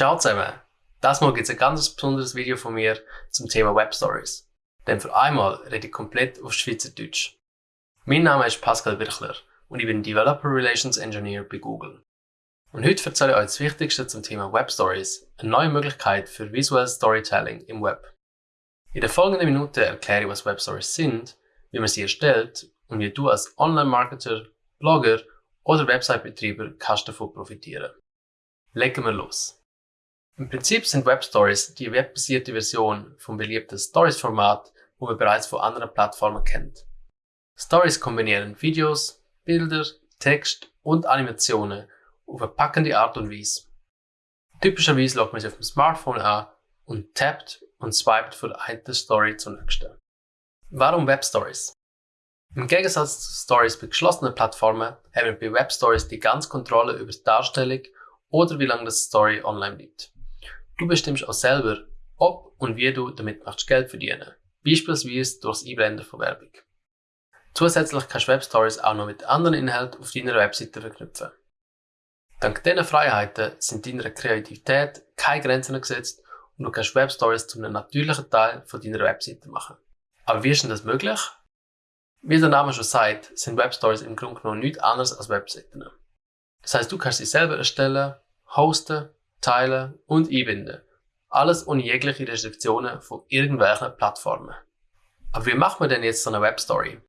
Ciao zusammen! Das Mal gibt es ein ganz besonderes Video von mir zum Thema Web Stories. Denn für einmal rede ich komplett auf Schweizerdeutsch. Mein Name ist Pascal Birchler und ich bin Developer Relations Engineer bei Google. Und heute erzähle ich euch das Wichtigste zum Thema Web Stories, eine neue Möglichkeit für visuelles Storytelling im Web. In der folgenden Minute erkläre ich, was Web Stories sind, wie man sie erstellt und wie du als Online-Marketer, Blogger oder Website-Betreiber kannst davon profitieren. Legen wir los! Im Prinzip sind Web Stories die webbasierte Version vom beliebten Stories-Format, wo man bereits von anderen Plattformen kennt. Stories kombinieren Videos, Bilder, Text und Animationen auf eine packende Art und Weise. Typischerweise lockt man sich auf dem Smartphone an und tappt und swiped von einer Story zur nächsten. Warum Web Stories? Im Gegensatz zu Stories bei geschlossenen Plattformen haben wir bei Web Stories die ganze Kontrolle über die Darstellung oder wie lange das Story online bleibt. Du bestimmst auch selber, ob und wie du damit möchtest Geld verdienen. Beispielsweise durch das Einblenden von Werbung. Zusätzlich kannst du Webstories auch noch mit anderen Inhalten auf deiner Webseite verknüpfen. Dank diesen Freiheiten sind deiner Kreativität keine Grenzen gesetzt und du kannst Webstories zu einem natürlichen Teil von deiner Webseite machen. Aber wie ist denn das möglich? Wie der Name schon sagt, sind Webstories im Grunde genommen nichts anderes als Webseiten. Das heißt, du kannst sie selber erstellen, hosten teilen und einbinden. Alles ohne jegliche Restriktionen von irgendwelchen Plattformen. Aber wie macht man denn jetzt so eine Webstory?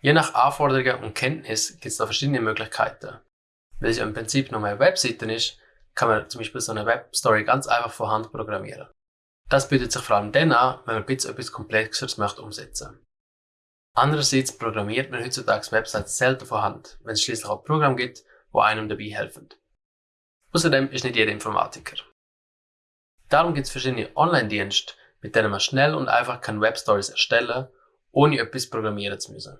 Je nach Anforderungen und Kenntnis gibt es da verschiedene Möglichkeiten. Weil es im Prinzip nur eine Webseite ist, kann man zum Beispiel so eine Webstory ganz einfach von Hand programmieren. Das bietet sich vor allem dann an, wenn man etwas Komplexeres möchte umsetzen. Andererseits programmiert man heutzutage Websites selten von Hand, wenn es schließlich auch Programme gibt, wo einem dabei helfen. Außerdem ist nicht jeder Informatiker. Darum gibt es verschiedene Online-Dienste, mit denen man schnell und einfach kann Webstories erstellen, ohne etwas programmieren zu müssen.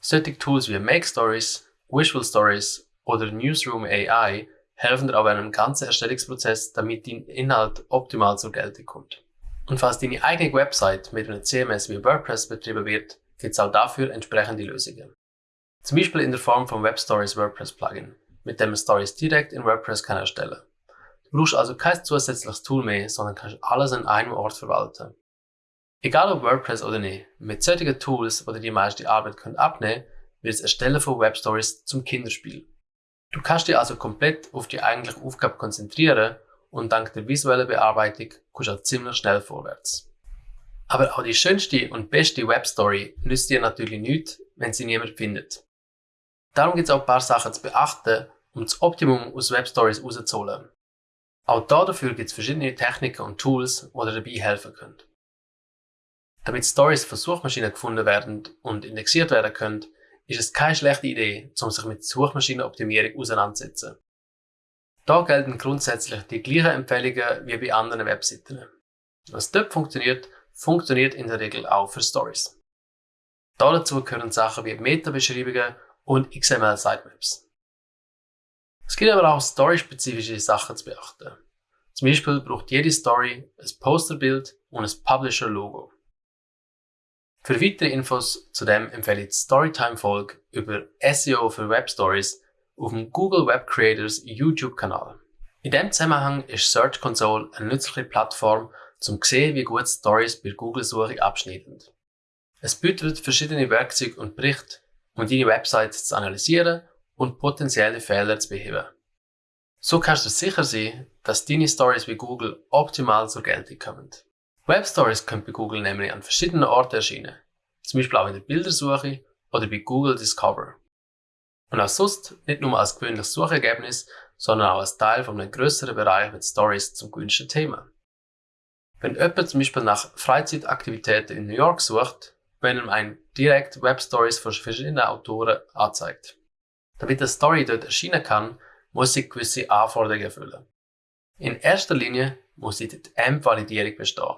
Solche Tools wie Make Stories, Visual Stories oder Newsroom AI helfen dir aber einem ganzen Erstellungsprozess, damit dein Inhalt optimal zur Geltung kommt. Und falls deine eigene Website mit einem CMS wie WordPress betrieben wird, gibt es auch dafür entsprechende Lösungen. Zum Beispiel in der Form von Web Stories WordPress Plugin mit dem man Stories direkt in WordPress kann erstellen Du brauchst also kein zusätzliches Tool mehr, sondern kannst alles an einem Ort verwalten. Egal ob WordPress oder nicht, mit solchen Tools, die dir die meiste Arbeit können abnehmen wird das Erstellen von Webstories zum Kinderspiel. Du kannst dich also komplett auf die eigentliche Aufgabe konzentrieren und dank der visuellen Bearbeitung kommst du auch ziemlich schnell vorwärts. Aber auch die schönste und beste Webstory nützt dir natürlich nichts, wenn sie niemand findet. Darum gibt es auch ein paar Sachen zu beachten, um das Optimum aus Webstories rauszuholen. Auch dafür gibt es verschiedene Techniken und Tools, die dir dabei helfen können. Damit Stories von Suchmaschinen gefunden werden und indexiert werden können, ist es keine schlechte Idee, um sich mit Suchmaschinenoptimierung auseinanderzusetzen. Da gelten grundsätzlich die gleichen Empfehlungen wie bei anderen Webseiten. Was dort funktioniert, funktioniert in der Regel auch für Stories. Dazu gehören Sachen wie Meta-Beschreibungen und XML-Sitemaps. Es gibt aber auch story-spezifische Sachen zu beachten. Zum Beispiel braucht jede Story ein Posterbild und ein Publisher-Logo. Für weitere Infos zu dem empfehle ich die Storytime-Folge über SEO für Web Stories auf dem Google Web Creators YouTube-Kanal. In diesem Zusammenhang ist Search Console eine nützliche Plattform, um zu sehen, wie gut Stories bei Google-Suche abschneiden. Es bietet verschiedene Werkzeuge und Berichte, um deine Website zu analysieren und potenzielle Fehler zu beheben. So kannst du sicher sein, dass deine Stories bei Google optimal zur Geltung kommen. Web Stories können bei Google nämlich an verschiedenen Orten erscheinen, zum Beispiel auch in der Bildersuche oder bei Google Discover. Und auch sonst nicht nur als gewöhnliches Suchergebnis, sondern auch als Teil von einem größeren Bereich mit Stories zum gewünschten Thema. Wenn jemand zum Beispiel nach Freizeitaktivitäten in New York sucht, werden ihm ein direkt Web Stories von verschiedenen Autoren anzeigt. Damit eine Story dort erscheinen kann, muss sie gewisse Anforderungen erfüllen. In erster Linie muss die AMP-Validierung bestehen.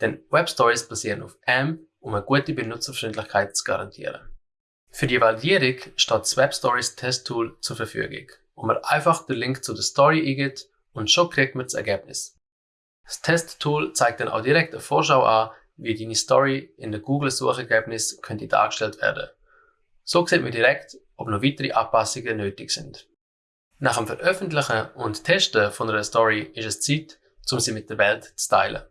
Denn Web Stories basieren auf AMP, um eine gute Benutzerfreundlichkeit zu garantieren. Für die Validierung steht das Web Stories Test Tool zur Verfügung, wo man einfach den Link zu der Story eingibt und schon kriegt man das Ergebnis. Das Test Tool zeigt dann auch direkt eine Vorschau an, wie deine Story in der Google-Suchergebnis könnte dargestellt werden. So sieht man direkt, ob noch weitere Anpassungen nötig sind. Nach dem Veröffentlichen und Testen von einer Story ist es Zeit, um sie mit der Welt zu teilen.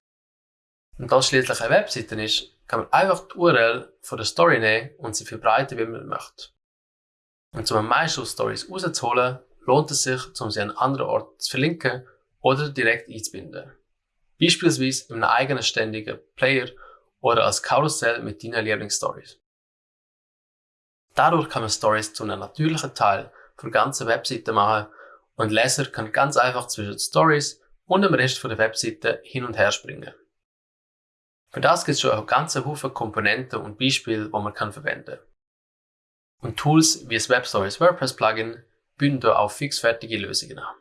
Und da es schließlich eine Webseite ist, kann man einfach die URL von der Story nehmen und sie verbreiten, wie man möchte. Und um am meisten Stories rauszuholen, lohnt es sich, um sie an anderen Orten zu verlinken oder direkt einzubinden. Beispielsweise in einem eigenen ständigen Player oder als Karussell mit deinen Lieblingsstories. Dadurch kann man Stories zu einem natürlichen Teil der ganzen Webseite machen und Leser können ganz einfach zwischen Stories und dem Rest der Webseite hin und her springen. Für das gibt es schon einen ganzen Haufen Komponenten und Beispiele, die man kann verwenden Und Tools wie das Web Stories WordPress Plugin bieten da auch fixfertige Lösungen an.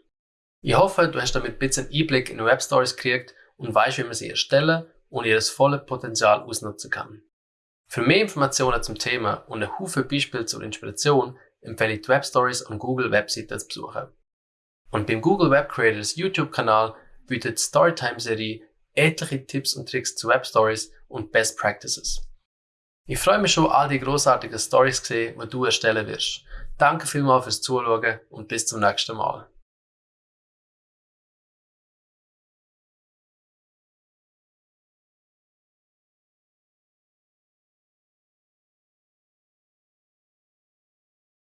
Ich hoffe, du hast damit ein bisschen Einblick in Web Stories gekriegt und weißt, wie man sie erstellen und ihr volles Potenzial ausnutzen kann. Für mehr Informationen zum Thema und ein Haufen Beispiele zur Inspiration empfehle ich die Web Stories an Google Webseiten zu besuchen. Und beim Google Web Creators YouTube-Kanal bietet Storytime-Serie etliche Tipps und Tricks zu Web Stories und Best Practices. Ich freue mich schon, all die großartigen Stories zu sehen, die du erstellen wirst. Danke vielmals fürs Zuschauen und bis zum nächsten Mal.